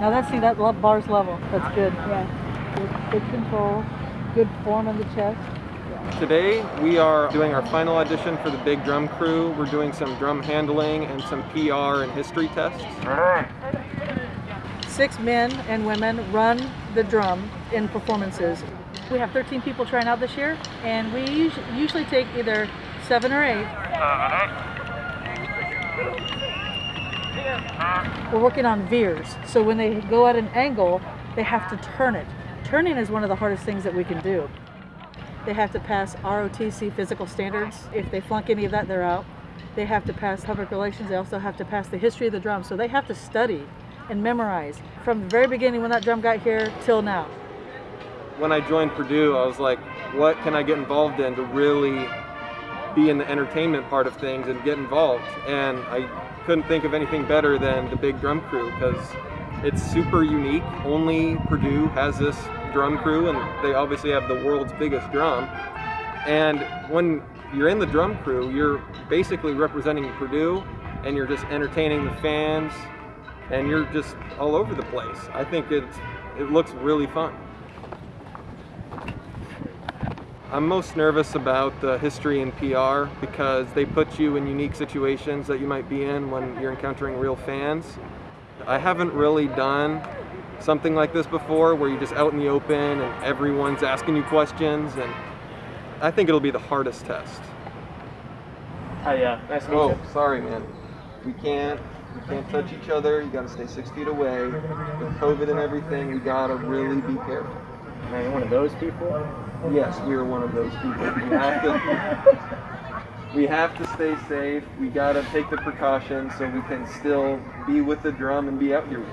Now that's see that le- bar's level. That's good. Yeah. Good, good control. Good form in the chest. Today we are doing our final audition for the big drum crew. We're doing some drum handling and some PR and history tests. Six men and women run the drum in performances. We have 13 people trying out this year, and we usually take either seven or eight. We're working on veers, so when they go at an angle, they have to turn it. Turning is one of the hardest things that we can do. They have to pass ROTC physical standards. If they flunk any of that, they're out. They have to pass public relations. They also have to pass the history of the drum. So they have to study and memorize from the very beginning when that drum got here till now. When I joined Purdue, I was like, what can I get involved in to really be in the entertainment part of things and get involved? And I couldn't think of anything better than the big drum crew because it's super unique. Only Purdue has this drum crew, and they obviously have the world's biggest drum. And when you're in the drum crew, you're basically representing Purdue and you're just entertaining the fans and you're just all over the place. I think it's it looks really fun. I'm most nervous about the history and PR because they put you in unique situations that you might be in when you're encountering real fans. I haven't really done something like this before where you're just out in the open and everyone's asking you questions and I think it'll be the hardest test. Hi, yeah. Nice to meet Oh, you. sorry man. We can't we can't touch each other. You gotta stay six feet away. With COVID and everything, we gotta really be careful. Man, you're one of those people? Yes, we are one of those people. We have to, we have to stay safe. We gotta take the precautions so we can still be with the drum and be out here.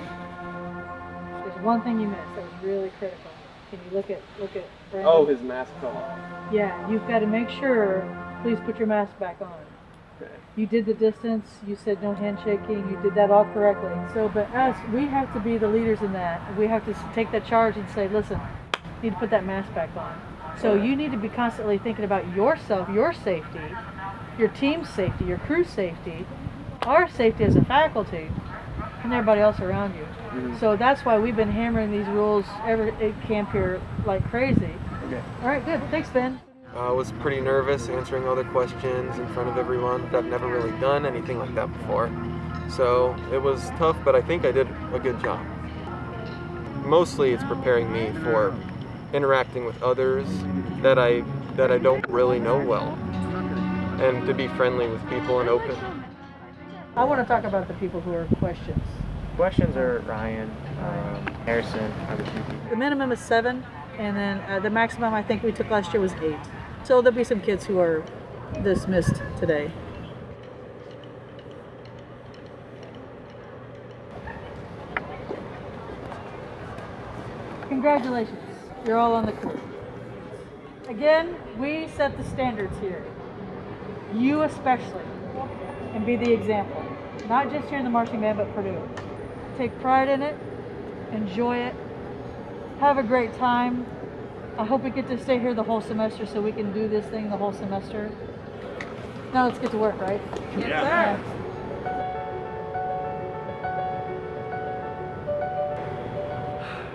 There's one thing you missed that was really critical. Can you look at look at Brandon? Oh, his mask fell off. Yeah, you've got to make sure. Please put your mask back on. Okay. You did the distance. You said no handshaking. You did that all correctly. So, but us, we have to be the leaders in that. We have to take that charge and say, listen, you need to put that mask back on. So you need to be constantly thinking about yourself, your safety, your team's safety, your crew's safety, our safety as a faculty, and everybody else around you. Mhm. So that's why we've been hammering these rules ever at camp here like crazy. Okay. All right, good. Thanks, Ben. I was pretty nervous answering all the questions in front of everyone. I've never really done anything like that before. So it was tough, but I think I did a good job. Mostly it's preparing me for interacting with others that I that I don't really know well. And to be friendly with people and open. I want to talk about the people who are questions. Questions are Ryan, um, Harrison, other few people. The minimum is seven, and then uh, the maximum I think we took last year was eight. So there'll be some kids who are dismissed today. Congratulations, you're all on the crew. Again, we set the standards here. You especially, and be the example. Not just here in the marching band, but Purdue. Take pride in it, enjoy it, have a great time. I hope we get to stay here the whole semester so we can do this thing the whole semester. Now let's get to work, right? Yeah.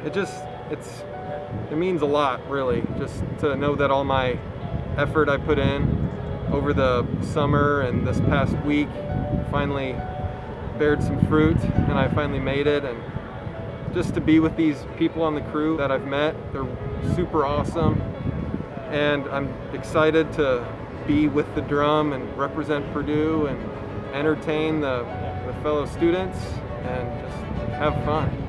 It just it's it means a lot really just to know that all my effort I put in over the summer and this past week finally bared some fruit and I finally made it and just to be with these people on the crew that I've met they're super awesome and I'm excited to be with the drum and represent Purdue and entertain the, the fellow students and just have fun.